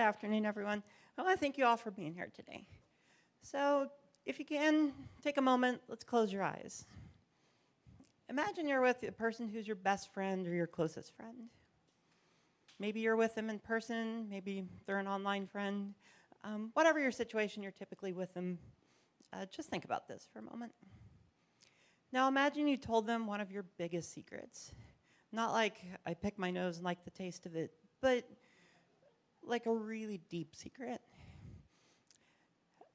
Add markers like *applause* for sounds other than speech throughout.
Afternoon, everyone. I want to thank you all for being here today. So if you can, take a moment, let's close your eyes. Imagine you're with a person who's your best friend or your closest friend. Maybe you're with them in person, maybe they're an online friend. Um, whatever your situation, you're typically with them. Uh, just think about this for a moment. Now imagine you told them one of your biggest secrets. Not like I pick my nose and like the taste of it, but like a really deep secret.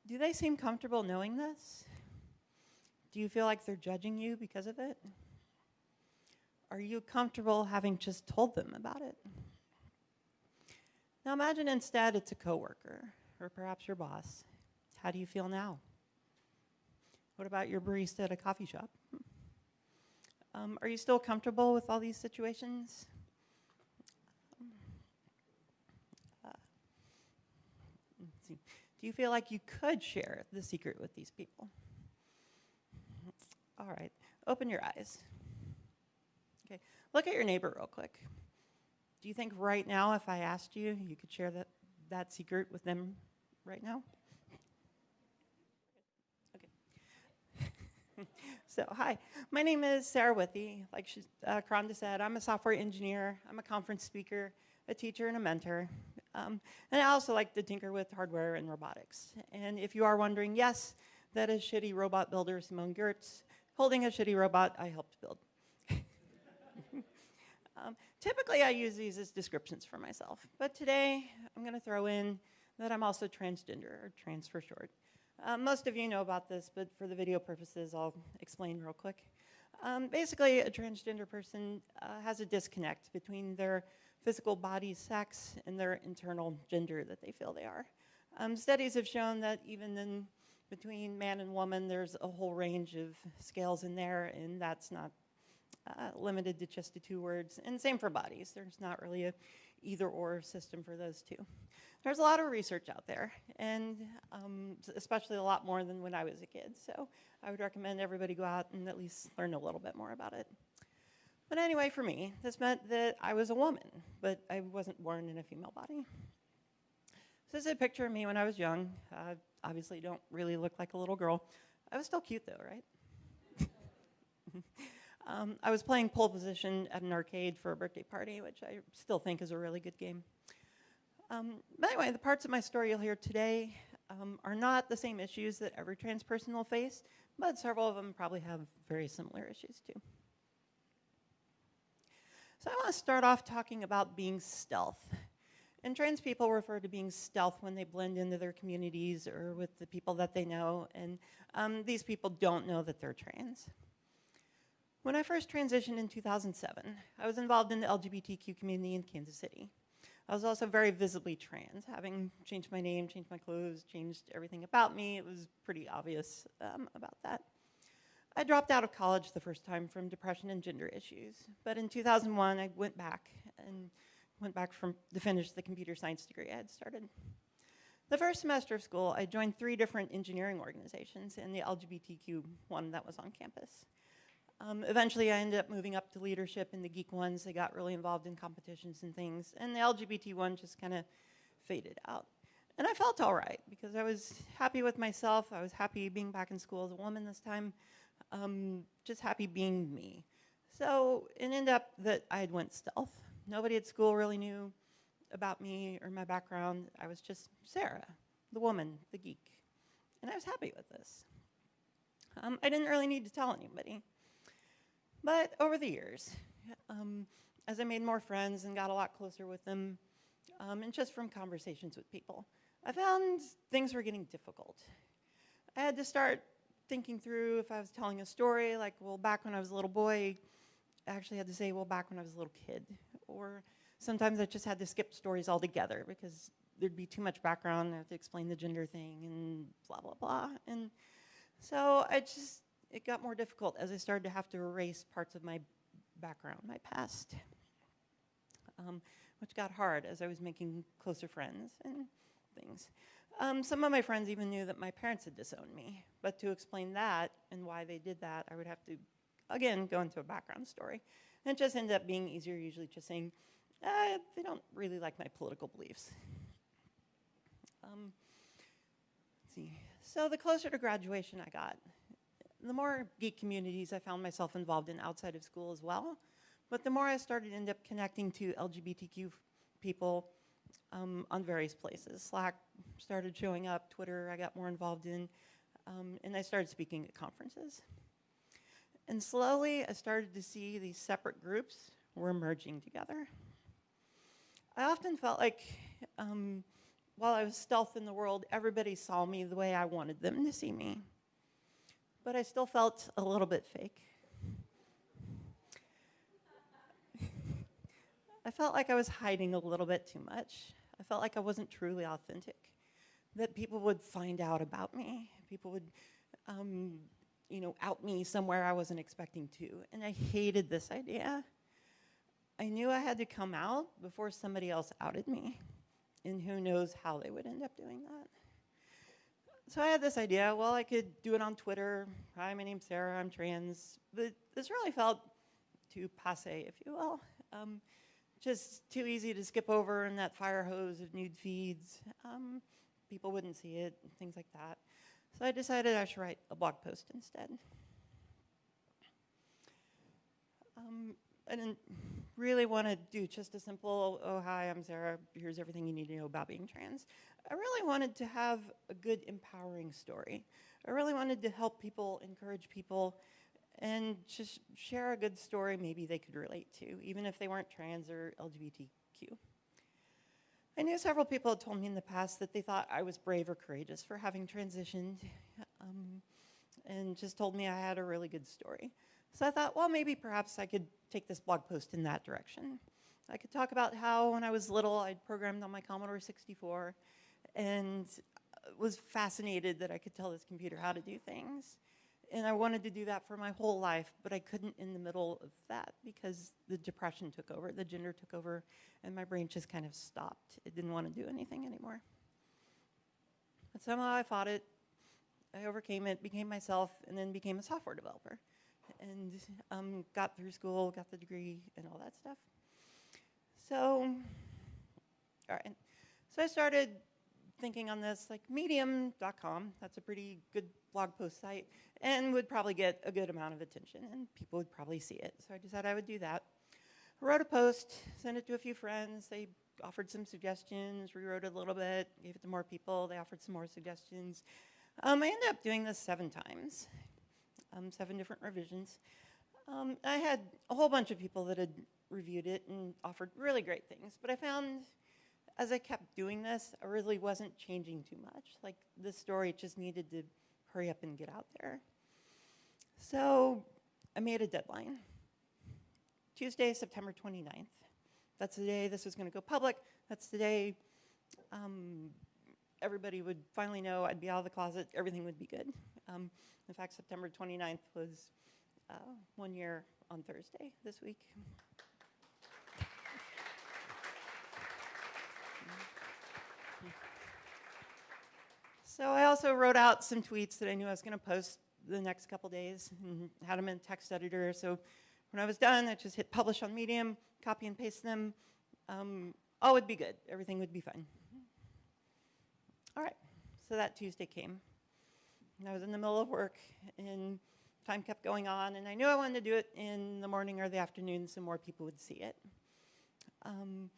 Do they seem comfortable knowing this? Do you feel like they're judging you because of it? Are you comfortable having just told them about it? Now imagine instead it's a coworker or perhaps your boss. How do you feel now? What about your barista at a coffee shop? Um, are you still comfortable with all these situations? Uh, Do you feel like you could share the secret with these people? All right, open your eyes. Okay, look at your neighbor real quick. Do you think right now, if I asked you, you could share that, that secret with them right now? Okay. *laughs* so hi, my name is Sarah Withee. Like she, uh, said, I'm a software engineer, I'm a conference speaker, a teacher, and a mentor. Um, and I also like to tinker with hardware and robotics. And if you are wondering, yes, that is shitty robot builder Simone Giertz holding a shitty robot I helped build. *laughs* um, typically, I use these as descriptions for myself. But today, I'm going to throw in that I'm also transgender, or trans for short. Uh, most of you know about this, but for the video purposes, I'll explain real quick. Um, basically, a transgender person uh, has a disconnect between their physical body sex and their internal gender that they feel they are. Um, studies have shown that even in between man and woman, there's a whole range of scales in there, and that's not uh, limited to just the two words. And same for bodies. There's not really a either or system for those two. There's a lot of research out there, and um, especially a lot more than when I was a kid. So I would recommend everybody go out and at least learn a little bit more about it. But anyway, for me, this meant that I was a woman, but I wasn't born in a female body. So this is a picture of me when I was young. Uh, obviously don't really look like a little girl. I was still cute though, right? *laughs* Um, I was playing pole position at an arcade for a birthday party, which I still think is a really good game. Um, but anyway, the parts of my story you'll hear today um, are not the same issues that every trans person will face, but several of them probably have very similar issues too. So I want to start off talking about being stealth. And trans people refer to being stealth when they blend into their communities or with the people that they know, and um, these people don't know that they're trans. When I first transitioned in 2007, I was involved in the LGBTQ community in Kansas City. I was also very visibly trans, having changed my name, changed my clothes, changed everything about me. It was pretty obvious um, about that. I dropped out of college the first time from depression and gender issues, but in 2001 I went back and went back from, to finish the computer science degree I had started. The first semester of school, I joined three different engineering organizations and the LGBTQ one that was on campus. Um, eventually, I ended up moving up to leadership in the geek ones. They got really involved in competitions and things. And the LGBT one just kind of faded out. And I felt all right because I was happy with myself. I was happy being back in school as a woman this time. Um, just happy being me. So it ended up that I had went stealth. Nobody at school really knew about me or my background. I was just Sarah, the woman, the geek. And I was happy with this. Um, I didn't really need to tell anybody. But over the years, um, as I made more friends and got a lot closer with them, um, and just from conversations with people, I found things were getting difficult. I had to start thinking through if I was telling a story, like, well, back when I was a little boy, I actually had to say, well, back when I was a little kid. Or sometimes I just had to skip stories altogether because there'd be too much background, I have to explain the gender thing and blah, blah, blah. And so I just it got more difficult as I started to have to erase parts of my background, my past, um, which got hard as I was making closer friends and things. Um, some of my friends even knew that my parents had disowned me, but to explain that and why they did that, I would have to, again, go into a background story. And it just ended up being easier usually just saying, uh, they don't really like my political beliefs. Um, see. So the closer to graduation I got, the more geek communities I found myself involved in outside of school as well. But the more I started end up connecting to LGBTQ people um, on various places. Slack started showing up, Twitter I got more involved in, um, and I started speaking at conferences. And slowly I started to see these separate groups were merging together. I often felt like um, while I was stealth in the world, everybody saw me the way I wanted them to see me. But I still felt a little bit fake. *laughs* I felt like I was hiding a little bit too much. I felt like I wasn't truly authentic, that people would find out about me. People would, um, you know, out me somewhere I wasn't expecting to. And I hated this idea. I knew I had to come out before somebody else outed me. And who knows how they would end up doing that. So I had this idea, well, I could do it on Twitter. Hi, my name's Sarah, I'm trans. But this really felt too passe, if you will. Um, just too easy to skip over in that fire hose of nude feeds. Um, people wouldn't see it, things like that. So I decided I should write a blog post instead. Um, I didn't really want to do just a simple, oh, hi, I'm Sarah, here's everything you need to know about being trans. I really wanted to have a good, empowering story. I really wanted to help people, encourage people, and just share a good story maybe they could relate to, even if they weren't trans or LGBTQ. I knew several people had told me in the past that they thought I was brave or courageous for having transitioned, um, and just told me I had a really good story. So I thought, well, maybe perhaps I could take this blog post in that direction. I could talk about how when I was little, I'd programmed on my Commodore 64 and was fascinated that I could tell this computer how to do things. And I wanted to do that for my whole life, but I couldn't in the middle of that because the depression took over, the gender took over, and my brain just kind of stopped. It didn't want to do anything anymore. But somehow I fought it, I overcame it, became myself, and then became a software developer. And um, got through school, got the degree, and all that stuff. So, all right. So I started thinking on this, like medium.com, that's a pretty good blog post site, and would probably get a good amount of attention, and people would probably see it. So I decided I would do that. Wrote a post, sent it to a few friends. They offered some suggestions, rewrote it a little bit, gave it to more people. They offered some more suggestions. Um, I ended up doing this seven times, um, seven different revisions. Um, I had a whole bunch of people that had reviewed it and offered really great things, but I found as I kept doing this, I really wasn't changing too much. Like the story just needed to hurry up and get out there. So I made a deadline. Tuesday, September 29th. That's the day this was going to go public. That's the day um, everybody would finally know I'd be out of the closet. Everything would be good. Um, in fact, September 29th was uh, one year on Thursday this week. So I also wrote out some tweets that I knew I was going to post the next couple days and had them in text editor. So when I was done, I just hit publish on Medium, copy and paste them. Um, all would be good. Everything would be fine. All right, so that Tuesday came. And I was in the middle of work and time kept going on and I knew I wanted to do it in the morning or the afternoon so more people would see it. Um,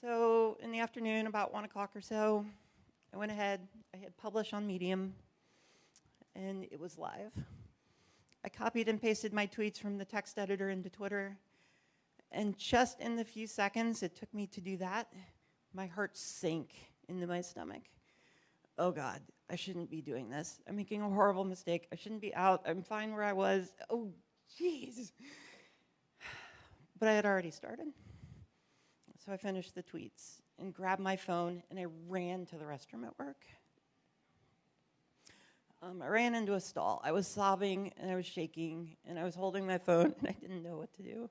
so in the afternoon, about one o'clock or so, I went ahead, I had publish on Medium, and it was live. I copied and pasted my tweets from the text editor into Twitter, and just in the few seconds it took me to do that, my heart sank into my stomach. Oh God, I shouldn't be doing this. I'm making a horrible mistake. I shouldn't be out. I'm fine where I was. Oh, jeez. *sighs* But I had already started. So I finished the tweets and grabbed my phone and I ran to the restroom at work. Um, I ran into a stall. I was sobbing and I was shaking and I was holding my phone *laughs* and I didn't know what to do.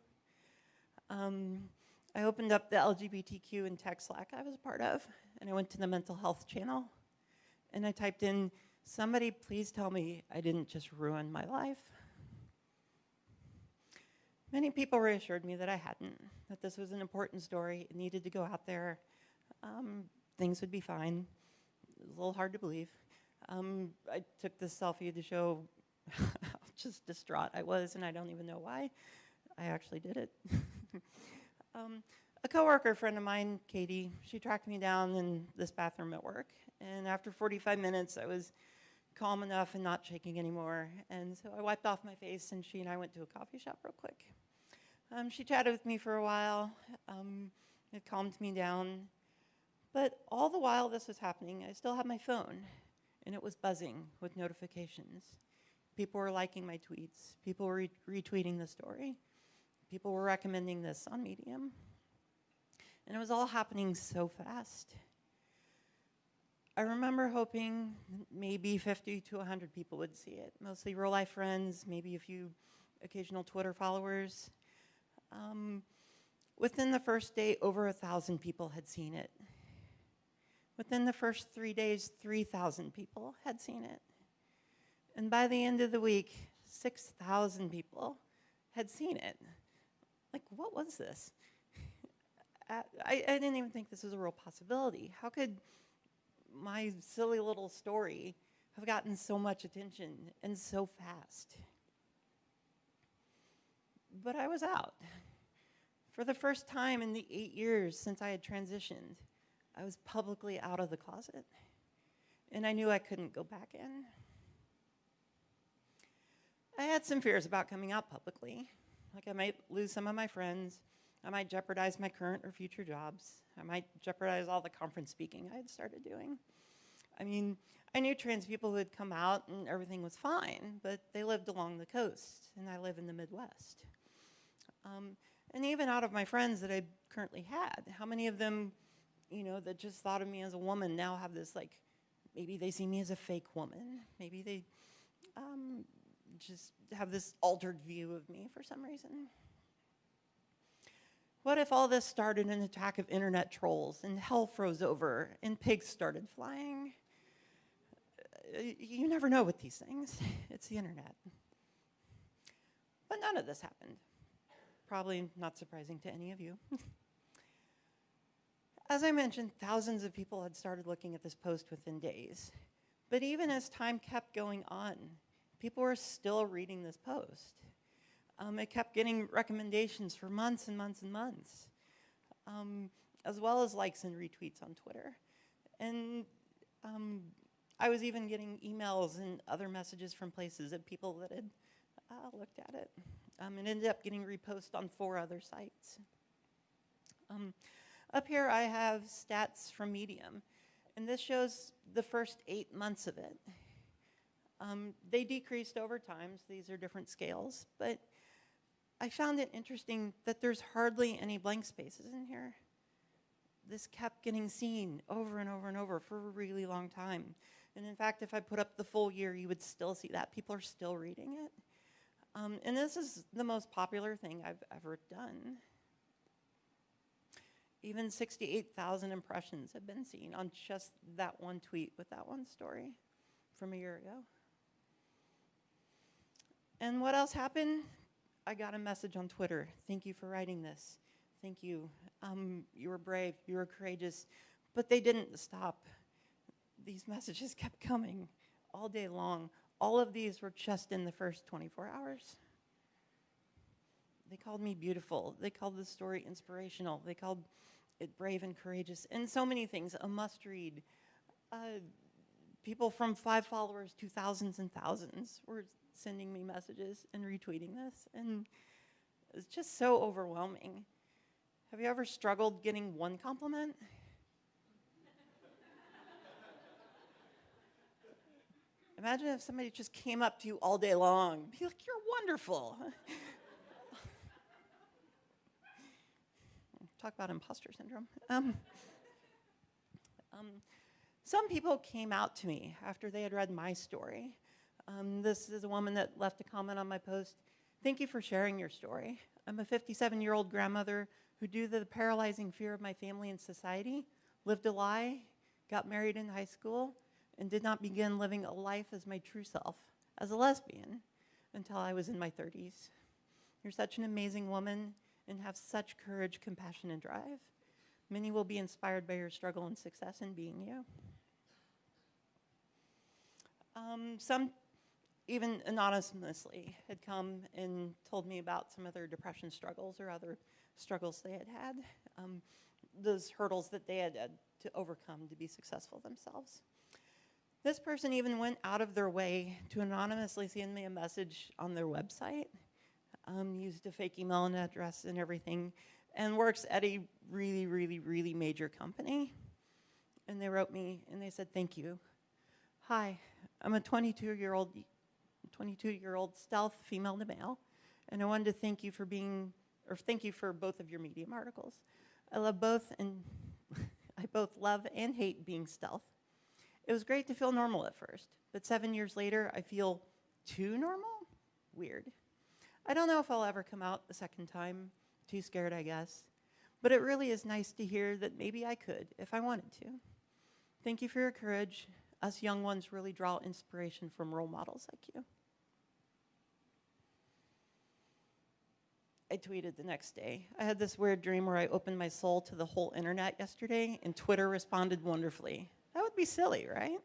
Um, I opened up the LGBTQ and tech Slack I was a part of and I went to the mental health channel and I typed in, somebody please tell me I didn't just ruin my life. Many people reassured me that I hadn't, that this was an important story, it needed to go out there, um, things would be fine. It was a little hard to believe. Um, I took this selfie to show *laughs* how just distraught I was, and I don't even know why. I actually did it. *laughs* um, a coworker friend of mine, Katie, she tracked me down in this bathroom at work, and after 45 minutes, I was calm enough and not shaking anymore. And so I wiped off my face, and she and I went to a coffee shop real quick. Um, she chatted with me for a while. Um, it calmed me down. But all the while this was happening, I still had my phone, and it was buzzing with notifications. People were liking my tweets. People were re retweeting the story. People were recommending this on Medium. And it was all happening so fast. I remember hoping maybe 50 to 100 people would see it, mostly real life friends, maybe a few occasional Twitter followers. Um, within the first day, over a thousand people had seen it. Within the first three days, 3,000 people had seen it. And by the end of the week, 6,000 people had seen it. Like, what was this? *laughs* I, I didn't even think this was a real possibility. How could my silly little story have gotten so much attention and so fast? But I was out. For the first time in the eight years since I had transitioned, I was publicly out of the closet. And I knew I couldn't go back in. I had some fears about coming out publicly. Like I might lose some of my friends. I might jeopardize my current or future jobs. I might jeopardize all the conference speaking I had started doing. I mean, I knew trans people who had come out and everything was fine, but they lived along the coast, and I live in the Midwest. Um, and even out of my friends that I currently had, how many of them, you know, that just thought of me as a woman now have this like, maybe they see me as a fake woman. Maybe they um, just have this altered view of me for some reason. What if all this started an attack of internet trolls and hell froze over and pigs started flying? Uh, you never know with these things. *laughs* It's the internet. But none of this happened. Probably not surprising to any of you. *laughs* as I mentioned, thousands of people had started looking at this post within days. But even as time kept going on, people were still reading this post. Um, it kept getting recommendations for months and months and months, um, as well as likes and retweets on Twitter. And um, I was even getting emails and other messages from places of people that had uh, looked at it. Um, it ended up getting reposted on four other sites. Up here I have stats from Medium, and this shows the first eight months of it. Um, they decreased over time, so these are different scales, but I found it interesting that there's hardly any blank spaces in here. This kept getting seen over and over and over for a really long time. And in fact, if I put up the full year, you would still see that. People are still reading it. Um, and this is the most popular thing I've ever done. Even 68,000 impressions have been seen on just that one tweet with that one story from a year ago. And what else happened? I got a message on Twitter. Thank you for writing this. Thank you. Um, you were brave. You were courageous. But they didn't stop. These messages *laughs* kept coming all day long, all of these were just in the first 24 hours. They called me beautiful. They called the story inspirational. They called it brave and courageous, and so many things, a must read. Uh, people from five followers to thousands and thousands were sending me messages and retweeting this, and it's just so overwhelming. Have you ever struggled getting one compliment? Imagine if somebody just came up to you all day long, be like, you're wonderful. *laughs* Talk about imposter syndrome. Um, um, some people came out to me after they had read my story. Um, this is a woman that left a comment on my post. Thank you for sharing your story. I'm a 57 year old grandmother who, due to the paralyzing fear of my family and society, lived a lie, got married in high school, and did not begin living a life as my true self, as a lesbian, until I was in my 30s. You're such an amazing woman and have such courage, compassion, and drive. Many will be inspired by your struggle and success in being you. Um, some even anonymously had come and told me about some of their depression struggles or other struggles they had had, um, those hurdles that they had had to overcome to be successful themselves. This person even went out of their way to anonymously send me a message on their website, um, used a fake email and address and everything, and works at a really, really, really major company. And they wrote me and they said, thank you. Hi, I'm a 22-year-old 22-year-old stealth female to male, and I wanted to thank you for being, or thank you for both of your Medium articles. I love both, and *laughs* I both love and hate being stealth. It was great to feel normal at first, but seven years later, I feel too normal? Weird. I don't know if I'll ever come out the second time. Too scared, I guess. But it really is nice to hear that maybe I could if I wanted to. Thank you for your courage. Us young ones really draw inspiration from role models like you. I tweeted the next day. I had this weird dream where I opened my soul to the whole internet yesterday, and Twitter responded wonderfully. That would be silly, right?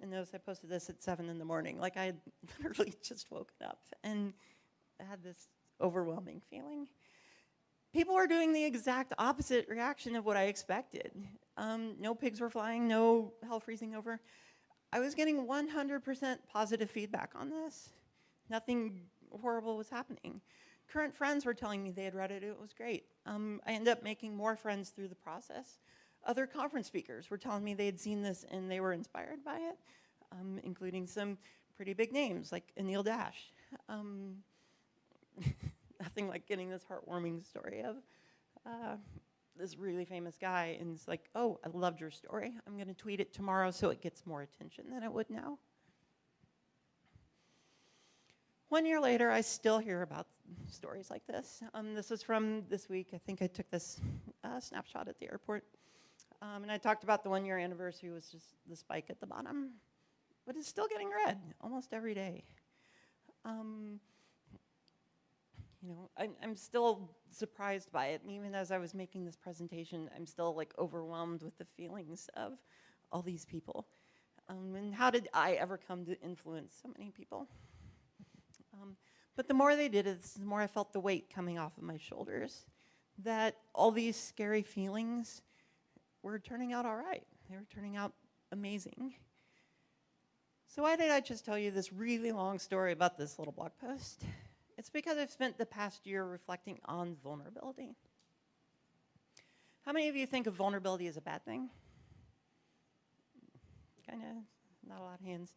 And notice I posted this at 7 in the morning. Like I had *laughs* literally just woken up and had this overwhelming feeling. People were doing the exact opposite reaction of what I expected. Um, no pigs were flying, no hell freezing over. I was getting 100% positive feedback on this. Nothing horrible was happening current friends were telling me they had read it, it was great. Um, I ended up making more friends through the process. Other conference speakers were telling me they had seen this and they were inspired by it, um, including some pretty big names like Anil Dash. Um, *laughs* nothing like getting this heartwarming story of uh, this really famous guy and it's like, oh, I loved your story. I'm gonna tweet it tomorrow so it gets more attention than it would now. One year later, I still hear about stories like this. Um, this was from this week. I think I took this uh, snapshot at the airport. Um, and I talked about the one year anniversary was just the spike at the bottom. But it's still getting read almost every day. Um, you know, I'm, I'm still surprised by it. And even as I was making this presentation, I'm still like overwhelmed with the feelings of all these people. Um, and how did I ever come to influence so many people? Um, but the more they did it, the more I felt the weight coming off of my shoulders. That all these scary feelings were turning out all right. They were turning out amazing. So why did I just tell you this really long story about this little blog post? It's because I've spent the past year reflecting on vulnerability. How many of you think of vulnerability as a bad thing? Kind of, not a lot of hands.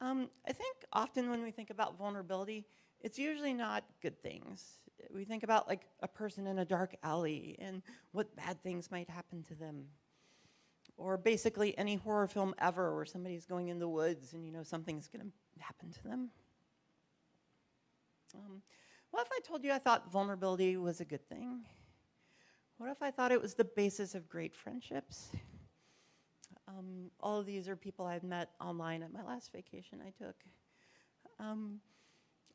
Um, I think often when we think about vulnerability, it's usually not good things. We think about like a person in a dark alley and what bad things might happen to them. Or basically any horror film ever where somebody's going in the woods and you know something's gonna happen to them. Um, what if I told you I thought vulnerability was a good thing? What if I thought it was the basis of great friendships? Um, all of these are people I've met online at my last vacation I took. Um,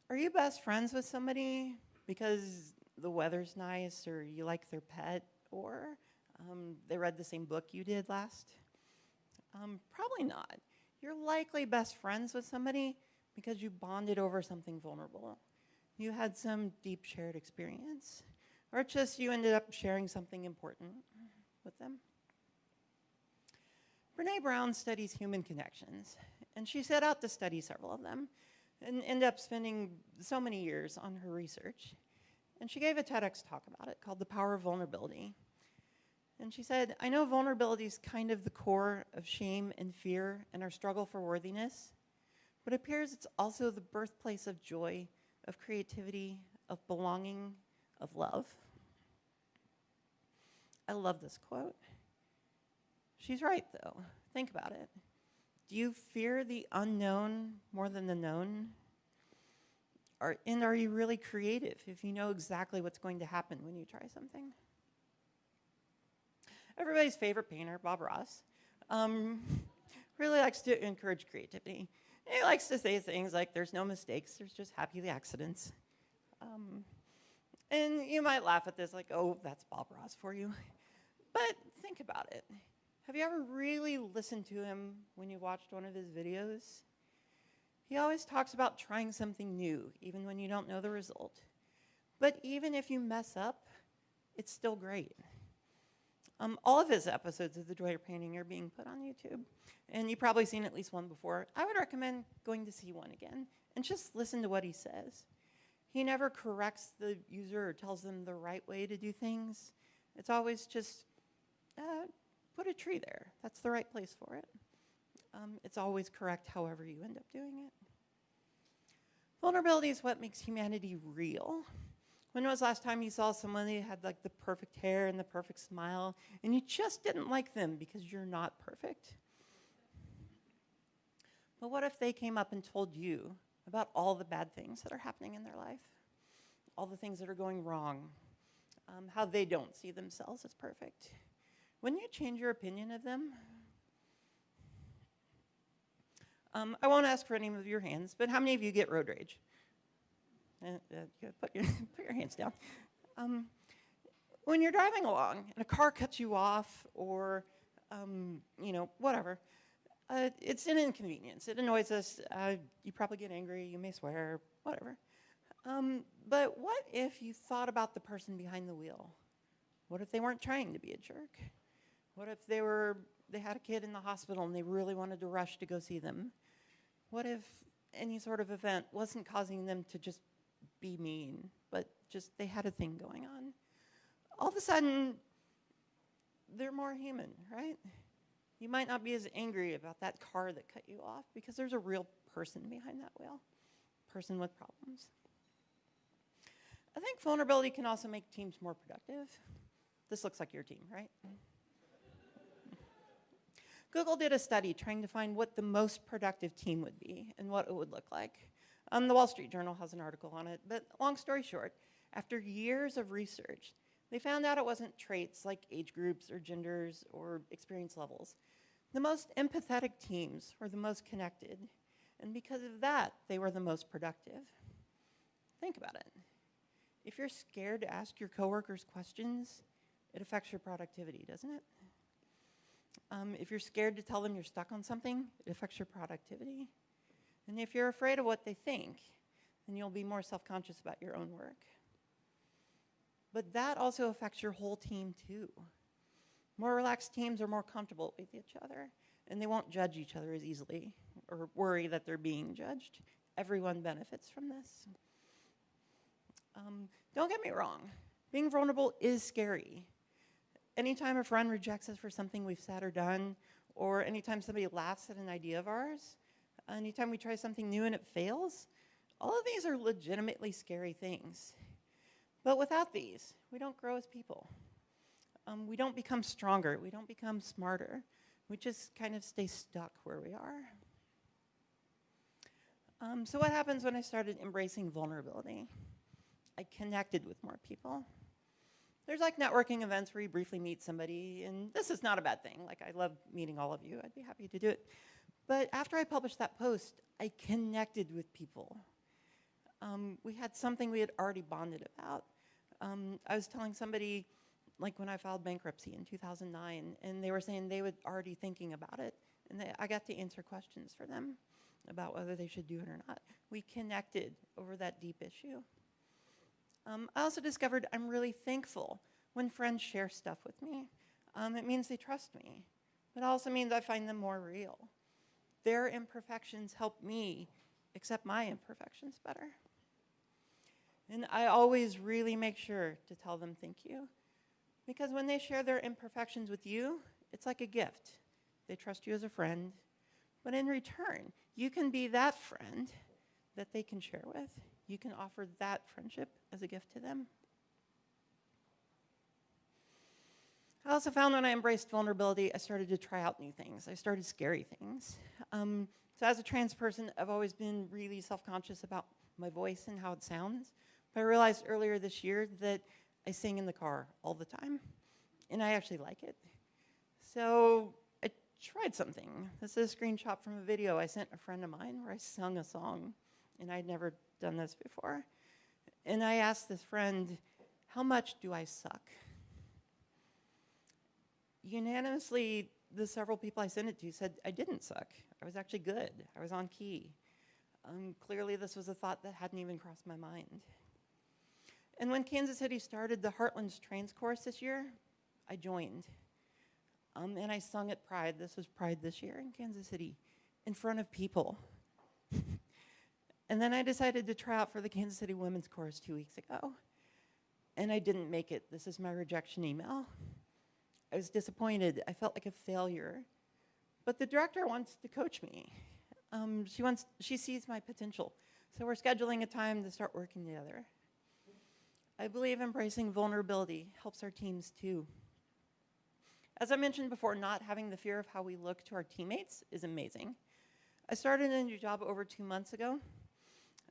are you best friends with somebody because the weather's nice or you like their pet or um, they read the same book you did last? Um, probably not. You're likely best friends with somebody because you bonded over something vulnerable. You had some deep shared experience or just you ended up sharing something important with them. Brene Brown studies human connections, and she set out to study several of them and ended up spending so many years on her research. And she gave a TEDx talk about it called The Power of Vulnerability. And she said, I know vulnerability is kind of the core of shame and fear and our struggle for worthiness, but it appears it's also the birthplace of joy, of creativity, of belonging, of love. I love this quote. She's right, though. Think about it. Do you fear the unknown more than the known? Are, and are you really creative if you know exactly what's going to happen when you try something? Everybody's favorite painter, Bob Ross, um, *laughs* really likes to encourage creativity. He likes to say things like, there's no mistakes, there's just happy accidents. Um, and you might laugh at this like, oh, that's Bob Ross for you. But think about it. Have you ever really listened to him when you watched one of his videos? He always talks about trying something new, even when you don't know the result. But even if you mess up, it's still great. Um, all of his episodes of The Joy of Painting are being put on YouTube, and you've probably seen at least one before. I would recommend going to see one again and just listen to what he says. He never corrects the user or tells them the right way to do things. It's always just uh, put a tree there. That's the right place for it. Um, it's always correct however you end up doing it. Vulnerability is what makes humanity real. When was last time you saw someone who had like the perfect hair and the perfect smile and you just didn't like them because you're not perfect? But what if they came up and told you about all the bad things that are happening in their life? All the things that are going wrong, um, how they don't see themselves as perfect. Wouldn't you change your opinion of them? Um, I won't ask for any of your hands, but how many of you get road rage? Uh, uh, put, your, *laughs* put your hands down. Um, when you're driving along and a car cuts you off or, um, you know, whatever, uh, it's an inconvenience. It annoys us. Uh, you probably get angry. You may swear, whatever. Um, but what if you thought about the person behind the wheel? What if they weren't trying to be a jerk? What if they were they had a kid in the hospital and they really wanted to rush to go see them? What if any sort of event wasn't causing them to just be mean, but just they had a thing going on? All of a sudden, they're more human, right? You might not be as angry about that car that cut you off because there's a real person behind that wheel, person with problems. I think vulnerability can also make teams more productive. This looks like your team, right? Google did a study trying to find what the most productive team would be and what it would look like. Um, the Wall Street Journal has an article on it, but long story short, after years of research, they found out it wasn't traits like age groups or genders or experience levels. The most empathetic teams were the most connected, and because of that, they were the most productive. Think about it. If you're scared to ask your coworkers questions, it affects your productivity, doesn't it? Um, if you're scared to tell them you're stuck on something, it affects your productivity. And if you're afraid of what they think, then you'll be more self-conscious about your own work. But that also affects your whole team too. More relaxed teams are more comfortable with each other, and they won't judge each other as easily or worry that they're being judged. Everyone benefits from this. Um, don't get me wrong, being vulnerable is scary anytime a friend rejects us for something we've said or done, or anytime somebody laughs at an idea of ours, anytime we try something new and it fails, all of these are legitimately scary things. But without these, we don't grow as people. Um, we don't become stronger. We don't become smarter. We just kind of stay stuck where we are. Um, so what happens when I started embracing vulnerability? I connected with more people there's like networking events where you briefly meet somebody, and this is not a bad thing. Like, I love meeting all of you. I'd be happy to do it. But after I published that post, I connected with people. Um, we had something we had already bonded about. Um, I was telling somebody, like when I filed bankruptcy in 2009, and they were saying they were already thinking about it, and they, I got to answer questions for them about whether they should do it or not. We connected over that deep issue. Um, I also discovered I'm really thankful when friends share stuff with me. Um, it means they trust me. But it also means I find them more real. Their imperfections help me accept my imperfections better. And I always really make sure to tell them thank you. Because when they share their imperfections with you, it's like a gift. They trust you as a friend. But in return, you can be that friend that they can share with you can offer that friendship as a gift to them. I also found when I embraced vulnerability, I started to try out new things. I started scary things. Um, so as a trans person, I've always been really self-conscious about my voice and how it sounds. But I realized earlier this year that I sing in the car all the time, and I actually like it. So I tried something. This is a screenshot from a video I sent a friend of mine where I sung a song, and I'd never done this before. And I asked this friend, how much do I suck? Unanimously, the several people I sent it to said I didn't suck. I was actually good. I was on key. Um, clearly, this was a thought that hadn't even crossed my mind. And when Kansas City started the Heartlands Trans Chorus this year, I joined. Um, and I sung at Pride. This was Pride this year in Kansas City, in front of people. *laughs* and then I decided to try out for the Kansas City Women's Chorus two weeks ago. And I didn't make it. This is my rejection email. I was disappointed. I felt like a failure. But the director wants to coach me. Um, she wants, she sees my potential. So we're scheduling a time to start working together. I believe embracing vulnerability helps our teams too. As I mentioned before, not having the fear of how we look to our teammates is amazing. I started a new job over two months ago.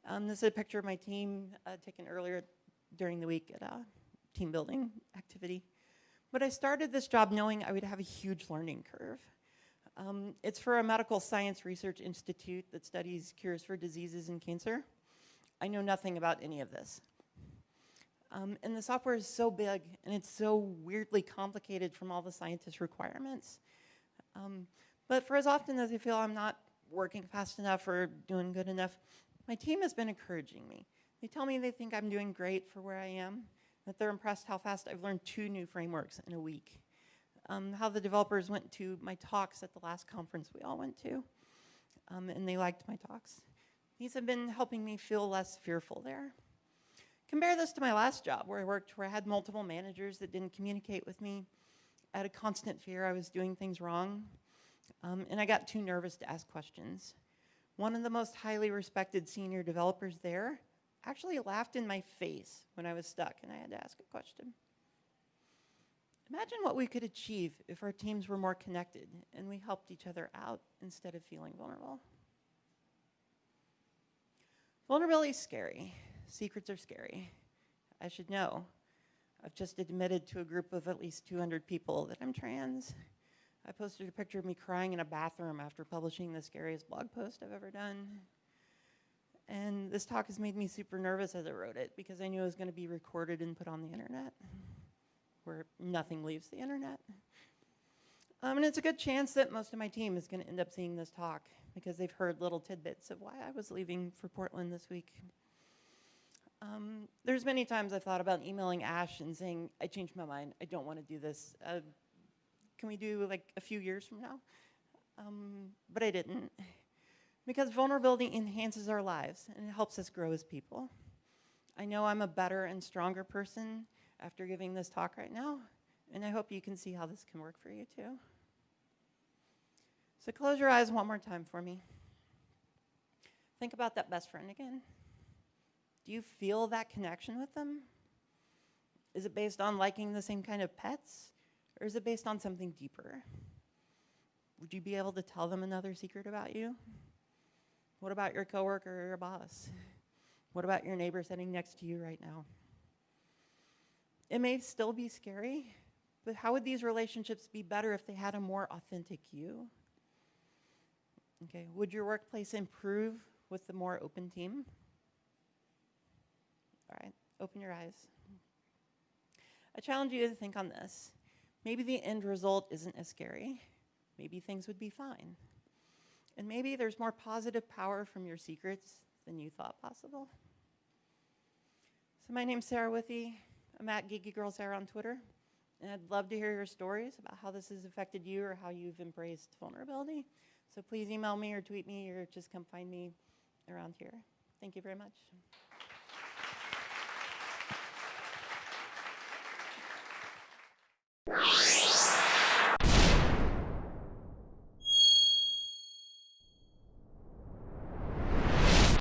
Um, this is a picture of my team uh, taken earlier during the week at a team building activity. But I started this job knowing I would have a huge learning curve. Um, it's for a medical science research institute that studies cures for diseases and cancer. I know nothing about any of this. Um, and the software is so big and it's so weirdly complicated from all the scientist requirements. Um, but for as often as I feel I'm not working fast enough or doing good enough, my team has been encouraging me. They tell me they think I'm doing great for where I am, that they're impressed how fast I've learned two new frameworks in a week. Um, how the developers went to my talks at the last conference we all went to, um, and they liked my talks. These have been helping me feel less fearful there. Compare this to my last job where I worked, where I had multiple managers that didn't communicate with me. I had a constant fear I was doing things wrong, um, and I got too nervous to ask questions. One of the most highly respected senior developers there actually laughed in my face when I was stuck and I had to ask a question. Imagine what we could achieve if our teams were more connected and we helped each other out instead of feeling vulnerable. Vulnerability is scary. Secrets are scary. I should know. I've just admitted to a group of at least 200 people that I'm trans. I posted a picture of me crying in a bathroom after publishing the scariest blog post I've ever done. And this talk has made me super nervous as I wrote it because I knew it was going to be recorded and put on the internet, where nothing leaves the internet. Um, and it's a good chance that most of my team is going to end up seeing this talk because they've heard little tidbits of why I was leaving for Portland this week. Um, there's many times I've thought about emailing Ash and saying, I changed my mind. I don't want to do this. Uh, can we do like a few years from now? Um, but I didn't. Because vulnerability enhances our lives and it helps us grow as people. I know I'm a better and stronger person after giving this talk right now, and I hope you can see how this can work for you too. So close your eyes one more time for me. Think about that best friend again. Do you feel that connection with them? Is it based on liking the same kind of pets? Or is it based on something deeper? Would you be able to tell them another secret about you? What about your coworker or your boss? What about your neighbor sitting next to you right now? It may still be scary, but how would these relationships be better if they had a more authentic you? Okay, would your workplace improve with the more open team? All right, open your eyes. I challenge you to think on this. Maybe the end result isn't as scary. Maybe things would be fine. And maybe there's more positive power from your secrets than you thought possible. So my name's Sarah Withee. I'm at Geeky Girl Sarah on Twitter. And I'd love to hear your stories about how this has affected you or how you've embraced vulnerability. So please email me or tweet me or just come find me around here. Thank you very much.